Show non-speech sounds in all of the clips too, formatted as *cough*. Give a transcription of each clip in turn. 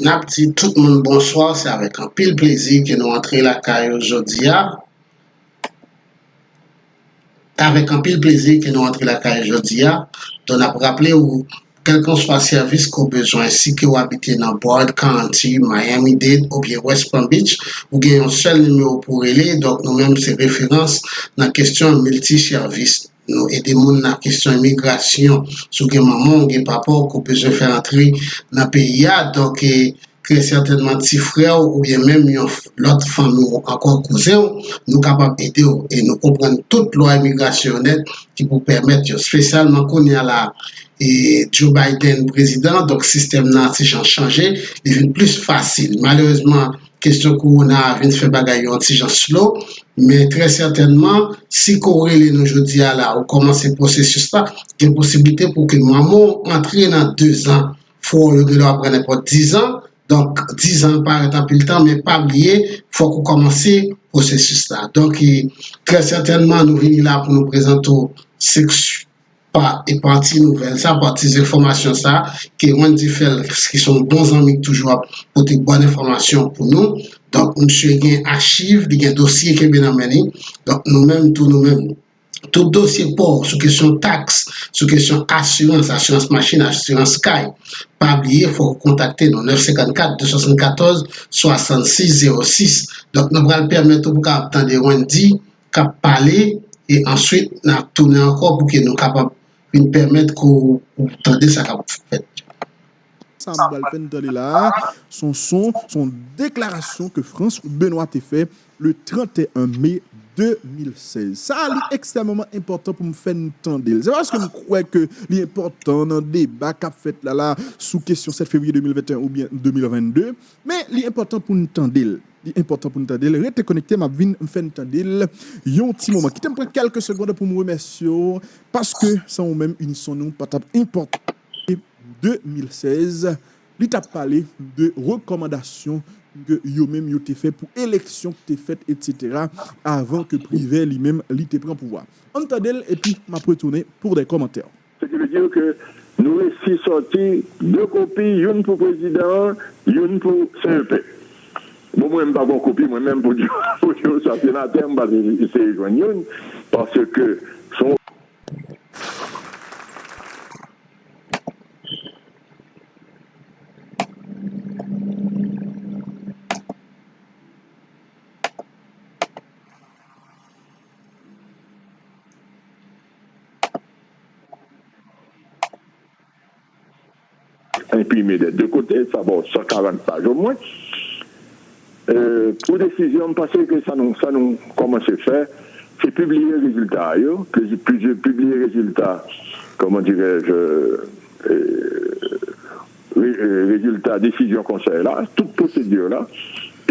Nap ti tout moun bonsoir, se avèk an pil plezi ke nou antre la kayo jodia. Avèk an pil plezi ke nou antre la kayo jodia, don ap rappele ou kelkon swa servis ko bezwen si ke ou abite nan Boyd, County, Miami-Dade ou bien West Palm Beach, ou gen yon sel nime ou pou rele, donk nou menm se referans nan kestyon multi-servis. nou ede moun nan kesyon imigrasyon sou gen maman, gen papou ko pe se fè antri nan peyi ya donk e kre certainman ti frè ou ou bien menm yon lot fami ou akon kouzen ou nou kapap ede ou e nou kompren tout lwa imigrasyon net ki pou permèt yo. Spésalman kon yon la e Joe Biden prezident donk sistem nan se jan chanje devine plus fasil, malèzman kestyon korona vin fè bagay yon anti jan slow, men tre certainman, si korele nou jodi a la ou koman se prosesus la, gen posibilite pou ki mamon antre nan 2 an, fò yo gelo apre nepot 10 an, Donk, 10 an par etan pil tan, men pa blye, fwa kou koman se prosesus la. Donk, e, tre certainman nou vini la pou nou prezento seksu, pa epanti nouvel sa, pati ze informasyon sa, ke wan di fel, ki son bon zanmik toujwa, pote bon informasyon pou nou, donk msye gen archiv, di gen dosye ke ben ameni, donk nou menm tou nou menm, tout dosye por, sou kesyon tax, sou kesyon asyons, asyons machin, asyons sky, pa abliye, fò kontakte nou, 954-274-6606, donk nou pral permette pou ka aptan de wan di, ka pale, e answit nan toune anko pou ke nou kapap vin permèt kou tande sa. Son son, son deklarasyon ke Frans Benoit te fè le 31 mai 2016. Sa li ekstremement important pou m fèn tande. Se vaske m kouè ke li important nan debat ka fèt la la sou kesyon 7 februye 2021 ou bien 2022, men li important pou m tande. Li important pou m tande. Rete konekte m ap vin m fèn tande. Yon ti mouman. Kitem pre kelke segonde pou m remersyon Paske sa ou menm unison nou patap importan 2016, li tap pale de rekomandasyon que yo même yo fait pour élection que t'es faite etc. avant que privé lui-même lui te prend pouvoir. Entendez et puis m'a retourner pour des commentaires. Ce qui veut dire que nous ici sorti deux copies, une pour président, une pour CEP. Bon, moi, je pas bon copie, moi-même, pour dire, *laughs* pour dire, sénateur, je vais essayer de joindre une, parce que son imprimé des deux côtés, ça va 140 pages au moins. Euh, pour décision, parce que ça nous, ça commence à faire, c'est publier les résultats. que je publie les résultats, comment dirais-je, euh, euh, résultats, décision conseil là, toute procédure là,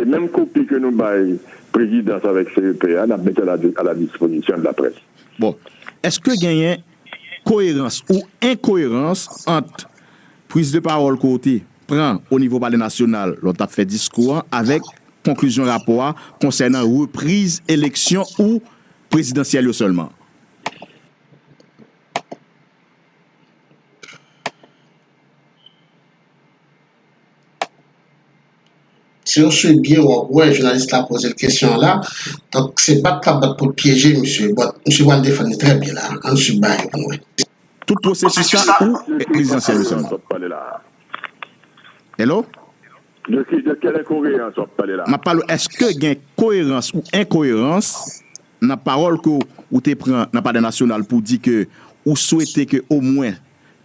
et même copie que nous baillons présidence avec CEPA, nous mettons à, à la disposition de la presse. Bon, est-ce que y a cohérence ou incohérence entre prise de parole côté prend au niveau palais national, l'autre a fait discours avec conclusion rapport concernant reprise élection ou présidentielle seulement. Si on suit bien, ouais, journaliste a posé la question là. Donc, c'est pas capable pour piéger, monsieur. Monsieur va le défendre très bien là. On suit bien. Tout prosesis sa ou prezidansyen de San? Hello? De kele koherans wap pale la? Ma palo, eske gen koherans ou inkoherans nan parol ko ou te pren nan pade nasyonal pou di ke ou souwete ke ou mwen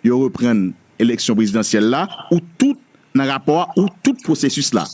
yo repren eleksyon prezidansyen la ou tout nan rapor ou tout prosesis la?